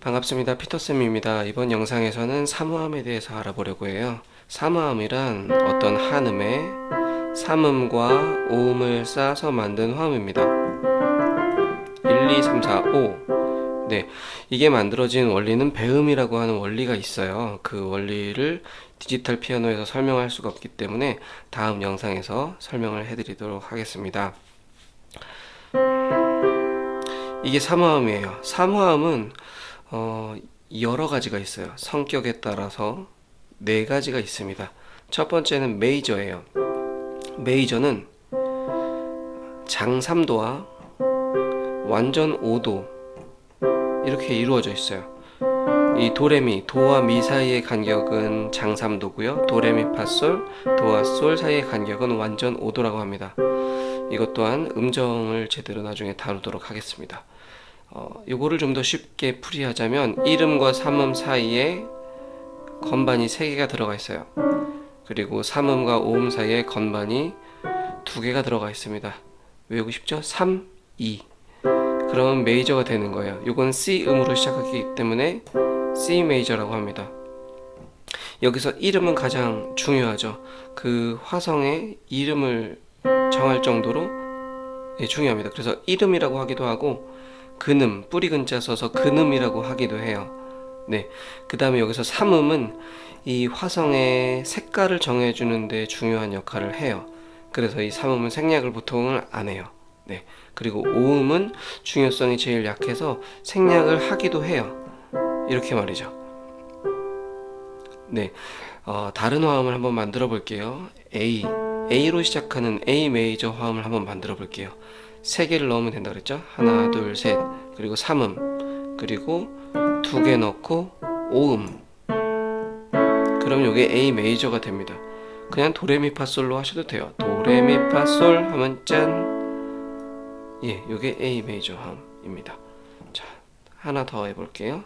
반갑습니다. 피터쌤입니다. 이번 영상에서는 삼음에 대해서 알아보려고 해요. 삼음이란 어떤 한음에 삼음과 오음을 쌓아서 만든 화음입니다. 1, 2, 3, 4, 5 네, 이게 만들어진 원리는 배음이라고 하는 원리가 있어요. 그 원리를 디지털 피아노에서 설명할 수가 없기 때문에 다음 영상에서 설명을 해드리도록 하겠습니다. 이게 삼화음이에요. 삼화음은 어, 여러 가지가 있어요. 성격에 따라서 네 가지가 있습니다. 첫 번째는 메이저예요. 메이저는 장삼도와 완전 5도 이렇게 이루어져 있어요. 이 도레미, 도와 미 사이의 간격은 장삼도고요. 도레미 파솔, 도와 솔 사이의 간격은 완전 5도라고 합니다. 이것 또한 음정을 제대로 나중에 다루도록 하겠습니다. 어, 요거를 좀 더 쉽게 풀이하자면 이름과 삼음 사이에 건반이 3개가 들어가 있어요. 그리고 삼음과 오음 사이에 건반이 2개가 들어가 있습니다. 외우고 싶죠? 3, 2 그러면 메이저가 되는 거예요. 요건 C 음으로 시작하기 때문에 C 메이저라고 합니다. 여기서 이름은 가장 중요하죠. 그 화성의 이름을 정할 정도로 예, 중요합니다. 그래서 이름이라고 하기도 하고 근음, 뿌리 근자 써서 근음이라고 하기도 해요. 네. 그 다음에 여기서 삼음은 이 화성의 색깔을 정해주는데 중요한 역할을 해요. 그래서 이 삼음은 생략을 보통은 안 해요. 네. 그리고 오음은 중요성이 제일 약해서 생략을 하기도 해요. 이렇게 말이죠. 네. 어, 다른 화음을 한번 만들어 볼게요. A. A로 시작하는 A 메이저 화음을 한번 만들어 볼게요. 세 개를 넣으면 된다 그랬죠? 하나, 둘, 셋. 그리고 삼음. 그리고 두 개 넣고 오음. 그럼 이게 A 메이저가 됩니다. 그냥 도레미파솔로 하셔도 돼요. 도레미파솔 하면 짠. 예, 이게 A 메이저 함입니다. 자, 하나 더 해볼게요.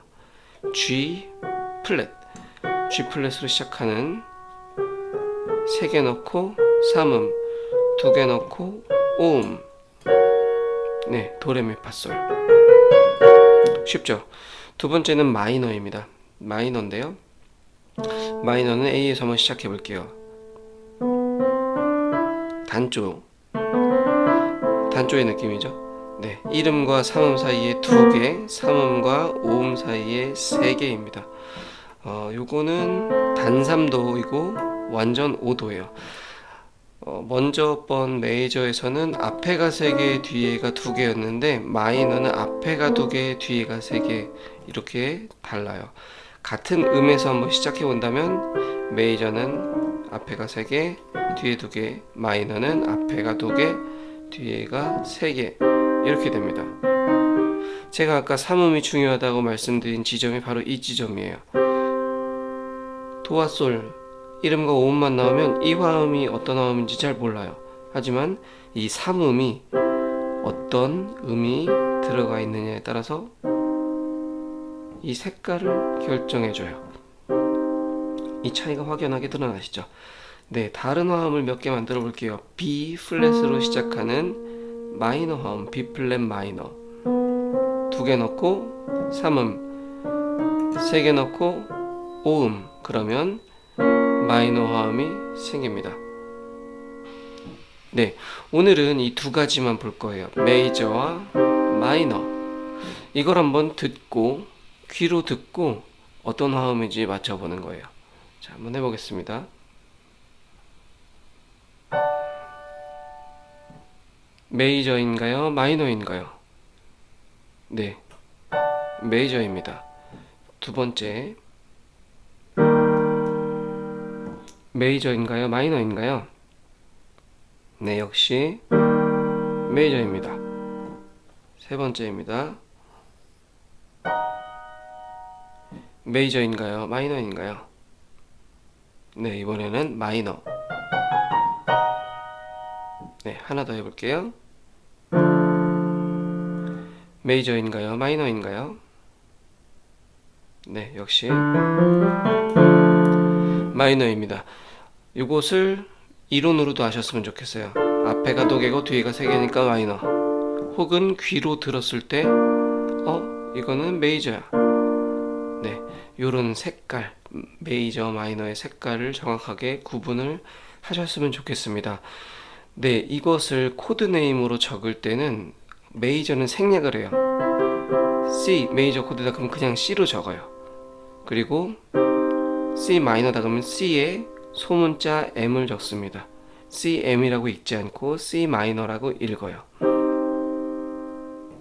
G 플랫. G 플랫으로 시작하는 세개 넣고 삼음, 두개 넣고 오음. 네, 도레미파솔. 쉽죠? 두 번째는 마이너입니다. 마이너인데요. 마이너는 A에서 한번 시작해 볼게요. 단조. 단조의 느낌이죠. 네, 이름과 삼음 사이에 두 개, 삼음과 오음 사이에 세 개입니다. 어, 요거는 단삼도이고 완전 5도예요. 어, 먼저 번 메이저에서는 앞에가 3개, 뒤에가 2개였는데 마이너는 앞에가 2개, 뒤에가 3개 이렇게 달라요. 같은 음에서 한번 시작해 본다면 메이저는 앞에가 3개, 뒤에 2개, 마이너는 앞에가 2개, 뒤에가 3개 이렇게 됩니다. 제가 아까 삼음이 중요하다고 말씀드린 지점이 바로 이 지점이에요. 도와 솔 이름과 오음만 나오면 이 화음이 어떤 화음인지 잘 몰라요. 하지만 이 삼음이 어떤 음이 들어가 있느냐에 따라서 이 색깔을 결정해줘요. 이 차이가 확연하게 드러나시죠? 네, 다른 화음을 몇 개 만들어 볼게요. B 플랫으로 시작하는 마이너 화음, B 플랫 마이너. 두 개 넣고 삼음, 세 개 넣고 오음. 그러면 마이너 화음이 생깁니다. 네, 오늘은 이 두 가지만 볼 거예요. 메이저와 마이너. 이걸 한번 듣고 귀로 듣고 어떤 화음인지 맞춰보는 거예요. 자, 한번 해보겠습니다. 메이저인가요? 마이너인가요? 네, 메이저입니다. 두 번째 메이저인가요? 마이너인가요? 네, 역시 메이저입니다. 세 번째입니다. 메이저인가요? 마이너인가요? 네, 이번에는 마이너. 네, 하나 더 해볼게요. 메이저인가요? 마이너인가요? 네, 역시 마이너입니다. 이것을 이론으로도 아셨으면 좋겠어요. 앞에가 두 개고 뒤에가 세 개니까 마이너. 혹은 귀로 들었을 때, 어, 이거는 메이저야. 네, 요런 색깔, 메이저 마이너의 색깔을 정확하게 구분을 하셨으면 좋겠습니다. 네, 이것을 코드 네임으로 적을 때는 메이저는 생략을 해요. C 메이저 코드다 그러면 그냥 C로 적어요. 그리고 C 마이너다 그러면 C에 소문자 M을 적습니다. CM이라고 읽지 않고 C 마이너라고 읽어요.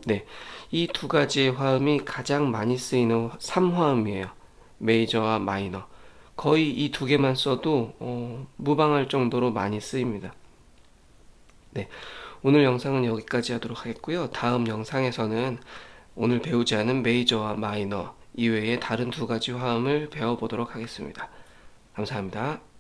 네, 이 두 가지의 화음이 가장 많이 쓰이는 3화음이에요. 메이저와 마이너. 거의 이 두 개만 써도 어, 무방할 정도로 많이 쓰입니다. 네, 오늘 영상은 여기까지 하도록 하겠고요. 다음 영상에서는 오늘 배우지 않은 메이저와 마이너 이외에 다른 두 가지 화음을 배워보도록 하겠습니다. 감사합니다.